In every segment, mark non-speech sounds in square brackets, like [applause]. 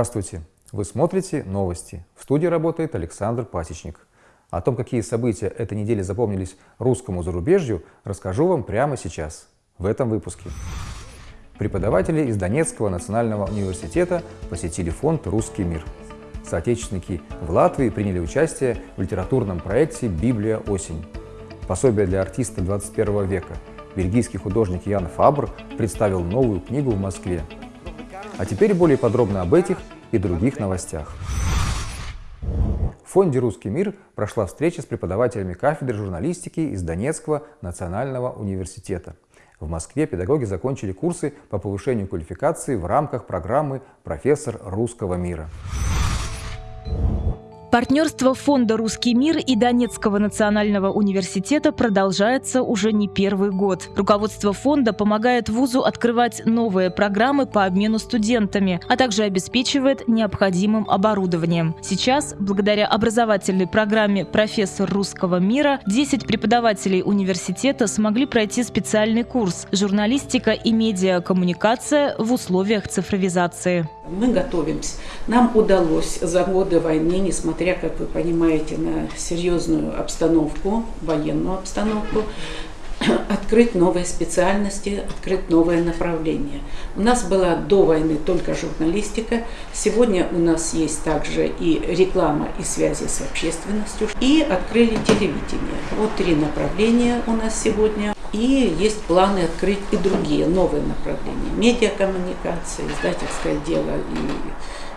Здравствуйте! Вы смотрите новости. В студии работает Александр Пасечник. О том, какие события этой недели запомнились русскому зарубежью, расскажу вам прямо сейчас, в этом выпуске. Преподаватели из Донецкого национального университета посетили фонд «Русский мир». Соотечественники в Латвии приняли участие в литературном проекте «Библия. Осень». Пособие для артиста 21 века. Бельгийский художник Ян Фабр представил новую книгу в Москве а теперь более подробно об этих и других новостях. В фонде «Русский мир» прошла встреча с преподавателями кафедры журналистики из Донецкого национального университета. В Москве педагоги закончили курсы по повышению квалификации в рамках программы «Профессор русского мира». Партнерство Фонда «Русский мир» и Донецкого национального университета продолжается уже не первый год. Руководство фонда помогает вузу открывать новые программы по обмену студентами, а также обеспечивает необходимым оборудованием. Сейчас, благодаря образовательной программе «Профессор русского мира», 10 преподавателей университета смогли пройти специальный курс «Журналистика и медиакоммуникация в условиях цифровизации». Мы готовимся. Нам удалось за годы войны, несмотря, как вы понимаете, на серьезную обстановку, военную обстановку, [coughs] открыть новые специальности, открыть новые направления. У нас была до войны только журналистика, сегодня у нас есть также и реклама, и связи с общественностью, и открыли телевидение. Вот три направления у нас сегодня. И есть планы открыть и другие новые направления. Медиакоммуникация, издательское дело и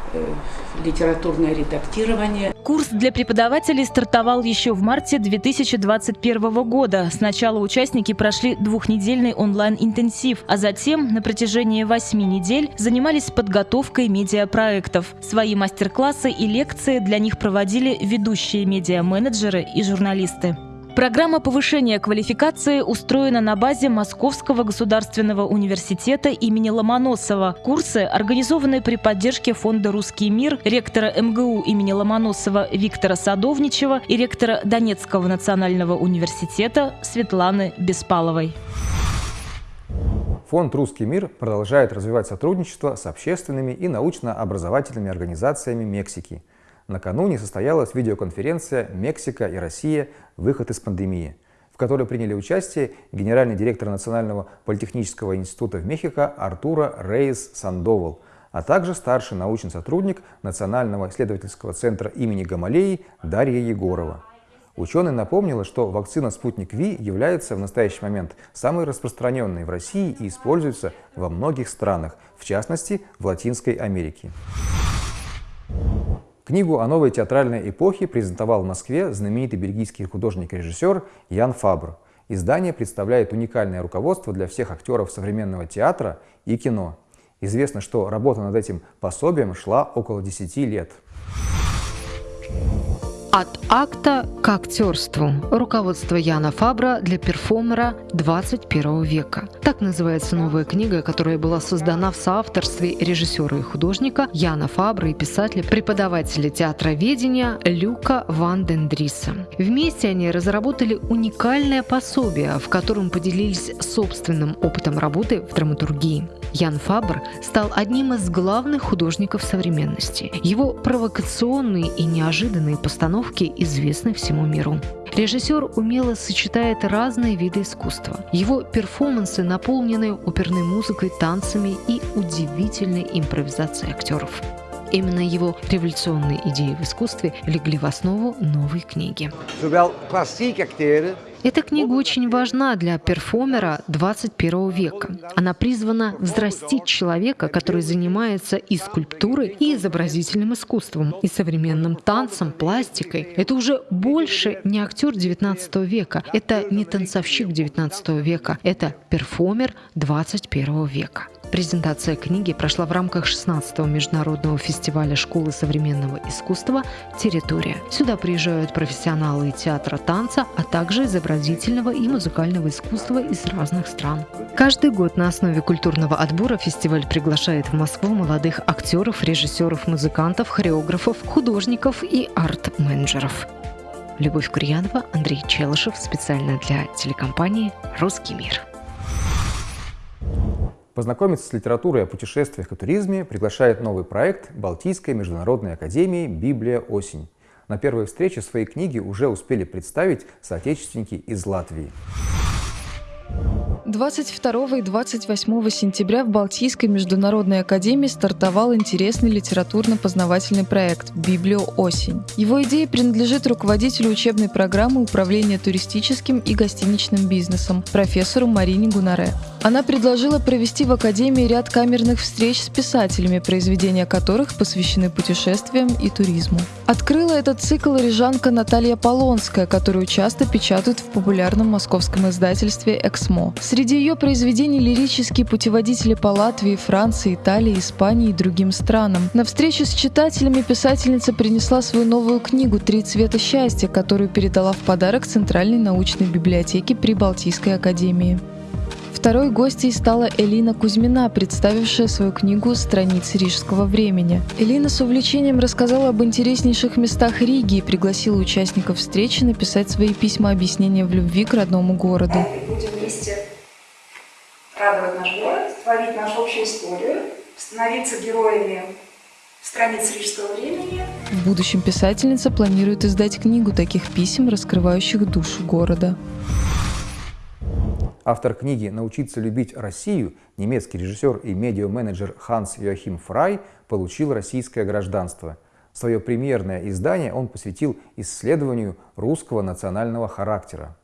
литературное редактирование. Курс для преподавателей стартовал еще в марте 2021 года. Сначала участники прошли двухнедельный онлайн-интенсив, а затем на протяжении восьми недель занимались подготовкой медиапроектов. Свои мастер-классы и лекции для них проводили ведущие медиа-менеджеры и журналисты. Программа повышения квалификации устроена на базе Московского государственного университета имени Ломоносова. Курсы организованы при поддержке Фонда «Русский мир», ректора МГУ имени Ломоносова Виктора Садовничева и ректора Донецкого национального университета Светланы Беспаловой. Фонд «Русский мир» продолжает развивать сотрудничество с общественными и научно-образовательными организациями Мексики – Накануне состоялась видеоконференция «Мексика и Россия. Выход из пандемии», в которой приняли участие генеральный директор Национального политехнического института в Мехико Артура Рейс Сандовал, а также старший научный сотрудник Национального исследовательского центра имени Гамалеи Дарья Егорова. Ученый напомнила, что вакцина «Спутник Ви» является в настоящий момент самой распространенной в России и используется во многих странах, в частности в Латинской Америке. Книгу о новой театральной эпохе презентовал в Москве знаменитый бельгийский художник и режиссер Ян Фабр. Издание представляет уникальное руководство для всех актеров современного театра и кино. Известно, что работа над этим пособием шла около 10 лет. От акта к актерству. Руководство Яна Фабра для перформера 21 века. Так называется новая книга, которая была создана в соавторстве режиссера и художника Яна Фабра и писателя, преподавателя театроведения Люка Ван Дендриса. Вместе они разработали уникальное пособие, в котором поделились собственным опытом работы в драматургии. Ян Фабр стал одним из главных художников современности. Его провокационные и неожиданные постановки известны всему миру. Режиссер умело сочетает разные виды искусства. Его перформансы наполнены оперной музыкой, танцами и удивительной импровизацией актеров. Именно его революционные идеи в искусстве легли в основу новой книги. Эта книга очень важна для перформера 21 века. Она призвана взрастить человека, который занимается и скульптурой, и изобразительным искусством, и современным танцем, пластикой. Это уже больше не актер 19 века, это не танцовщик 19 века, это перформер 21 века. Презентация книги прошла в рамках 16-го международного фестиваля школы современного искусства «Территория». Сюда приезжают профессионалы театра танца, а также изобразительного и музыкального искусства из разных стран. Каждый год на основе культурного отбора фестиваль приглашает в Москву молодых актеров, режиссеров, музыкантов, хореографов, художников и арт-менеджеров. Любовь Курьянова, Андрей Челышев специально для телекомпании «Русский мир». Познакомиться с литературой о путешествиях и туризме приглашает новый проект Балтийской международной академии «Библия. Осень». На первой встрече свои книги уже успели представить соотечественники из Латвии. 22 и 28 сентября в Балтийской международной академии стартовал интересный литературно-познавательный проект «Библио Осень». Его идея принадлежит руководителю учебной программы управления туристическим и гостиничным бизнесом, профессору Марине Гунаре. Она предложила провести в Академии ряд камерных встреч с писателями, произведения которых посвящены путешествиям и туризму. Открыла этот цикл рижанка Наталья Полонская, которую часто печатают в популярном московском издательстве «Эксмо». Среди ее произведений лирические путеводители по Латвии, Франции, Италии, Испании и другим странам. На встречу с читателями писательница принесла свою новую книгу «Три цвета счастья», которую передала в подарок Центральной научной библиотеке при Балтийской академии. Второй гостьей стала Элина Кузьмина, представившая свою книгу «Страницы рижского времени». Элина с увлечением рассказала об интереснейших местах Риги и пригласила участников встречи написать свои письма объяснения в любви к родному городу. Будем вместе радовать наш город, творить нашу общую историю, становиться героями страниц рижского времени. В будущем писательница планирует издать книгу таких писем, раскрывающих душу города. Автор книги «Научиться любить Россию» немецкий режиссер и медиа-менеджер Ханс Йоахим Фрай получил российское гражданство. Свое премьерное издание он посвятил исследованию русского национального характера.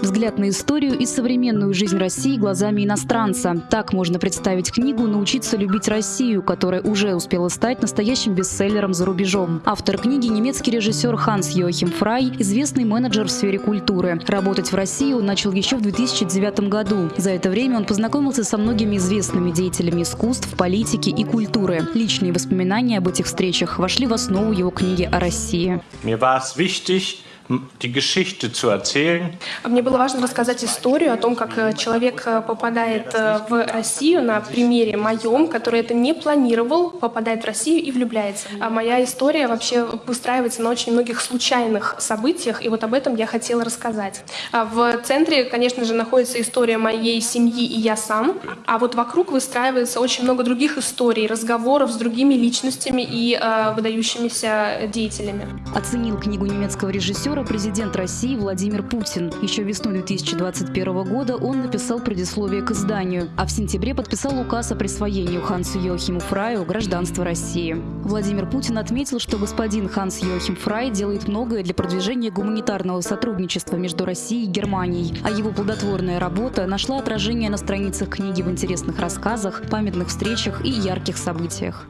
Взгляд на историю и современную жизнь России глазами иностранца. Так можно представить книгу «Научиться любить Россию», которая уже успела стать настоящим бестселлером за рубежом. Автор книги – немецкий режиссер Ханс Йохим Фрай, известный менеджер в сфере культуры. Работать в России он начал еще в 2009 году. За это время он познакомился со многими известными деятелями искусств, политики и культуры. Личные воспоминания об этих встречах вошли в основу его книги о России. Мне es wichtig, die Geschichte zu erzählen. Мне было важно рассказать историю о том, как э, человек э, попадает э, в Россию на примере моем, который это не планировал, попадает в Россию и влюбляется. А моя история вообще выстраивается на очень многих случайных событиях, и вот об этом я хотела рассказать. А в центре, конечно же, находится история моей семьи и я сам, а вот вокруг выстраивается очень много других историй, разговоров с другими личностями и э, выдающимися деятелями. Оценил книгу немецкого режиссера президент России Владимир Путин. Еще весной 2021 года он написал предисловие к изданию, а в сентябре подписал указ о присвоении Хансу Йохиму Фраю гражданства России. Владимир Путин отметил, что господин Ханс Йохим Фрай делает многое для продвижения гуманитарного сотрудничества между Россией и Германией, а его плодотворная работа нашла отражение на страницах книги в интересных рассказах, памятных встречах и ярких событиях.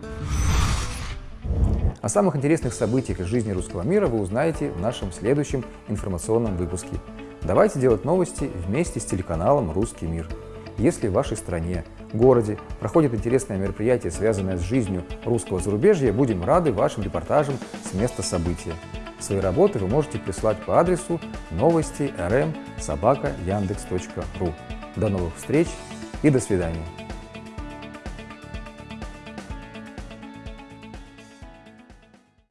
О самых интересных событиях из жизни русского мира вы узнаете в нашем следующем информационном выпуске. Давайте делать новости вместе с телеканалом «Русский мир». Если в вашей стране, городе проходит интересное мероприятие, связанное с жизнью русского зарубежья, будем рады вашим репортажам с места события. Свои работы вы можете прислать по адресу новости rm. До новых встреч и до свидания.